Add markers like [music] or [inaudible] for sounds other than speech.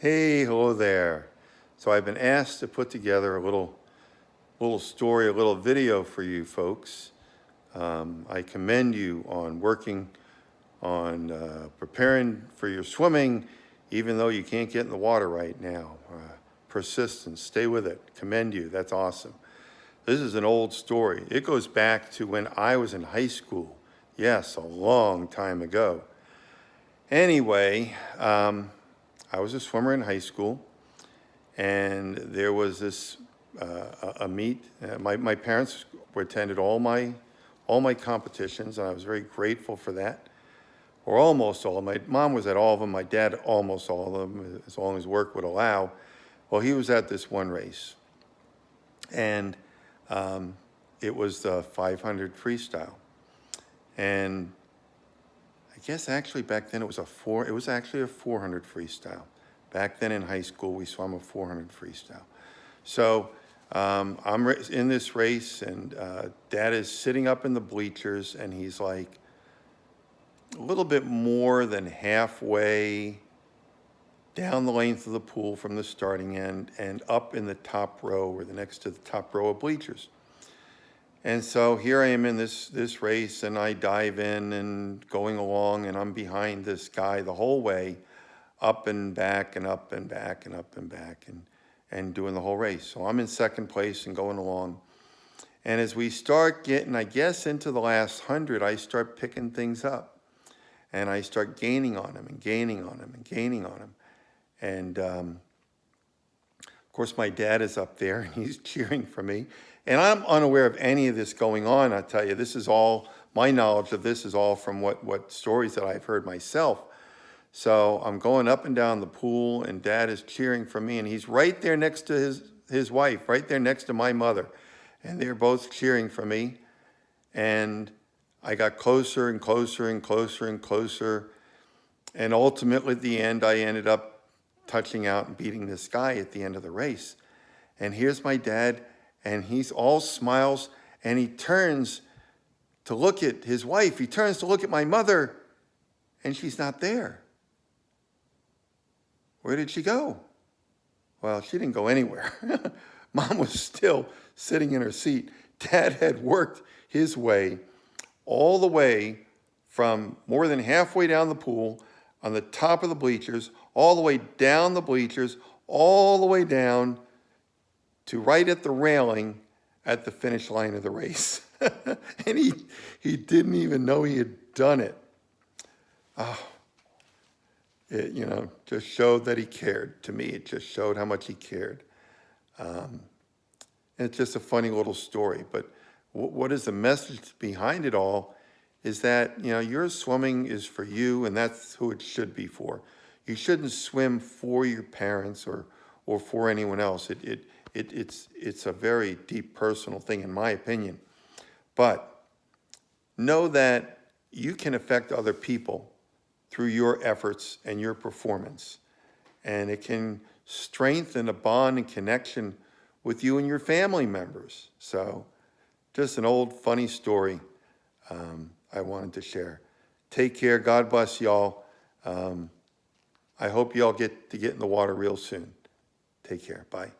Hey, hello there. So I've been asked to put together a little, little story, a little video for you folks. Um, I commend you on working on uh, preparing for your swimming, even though you can't get in the water right now. Uh, persistence, stay with it. Commend you. That's awesome. This is an old story. It goes back to when I was in high school. Yes, a long time ago. Anyway, um, I was a swimmer in high school, and there was this uh, a, meet. Uh, my my parents attended all my all my competitions, and I was very grateful for that. Or almost all. My mom was at all of them. My dad almost all of them, as long as work would allow. Well, he was at this one race, and um, it was the 500 freestyle, and guess actually back then it was a four. It was actually a 400 freestyle. Back then in high school, we swam a 400 freestyle. So um, I'm in this race, and uh, Dad is sitting up in the bleachers, and he's like a little bit more than halfway down the length of the pool from the starting end and up in the top row or the next to the top row of bleachers. And so here I am in this, this race and I dive in and going along and I'm behind this guy the whole way up and back and up and back and up and back and, and doing the whole race. So I'm in second place and going along. And as we start getting, I guess, into the last hundred, I start picking things up. And I start gaining on him and gaining on him and gaining on him. And um, of course, my dad is up there and he's [laughs] cheering for me. And I'm unaware of any of this going on, I tell you. This is all, my knowledge of this is all from what, what stories that I've heard myself. So I'm going up and down the pool and dad is cheering for me and he's right there next to his, his wife, right there next to my mother. And they're both cheering for me. And I got closer and closer and closer and closer. And ultimately at the end, I ended up touching out and beating this guy at the end of the race. And here's my dad and he's all smiles and he turns to look at his wife. He turns to look at my mother and she's not there. Where did she go? Well, she didn't go anywhere. [laughs] Mom was still sitting in her seat. Dad had worked his way all the way from more than halfway down the pool on the top of the bleachers, all the way down the bleachers, all the way down to right at the railing at the finish line of the race. [laughs] and he, he didn't even know he had done it. Oh, it, you know, just showed that he cared. To me, it just showed how much he cared. Um, and it's just a funny little story. But what is the message behind it all is that, you know, your swimming is for you and that's who it should be for. You shouldn't swim for your parents or, or for anyone else. It, it, it, it's, it's a very deep personal thing in my opinion. But know that you can affect other people through your efforts and your performance. And it can strengthen a bond and connection with you and your family members. So just an old funny story um, I wanted to share. Take care. God bless y'all. Um, I hope y'all get to get in the water real soon. Take care. Bye.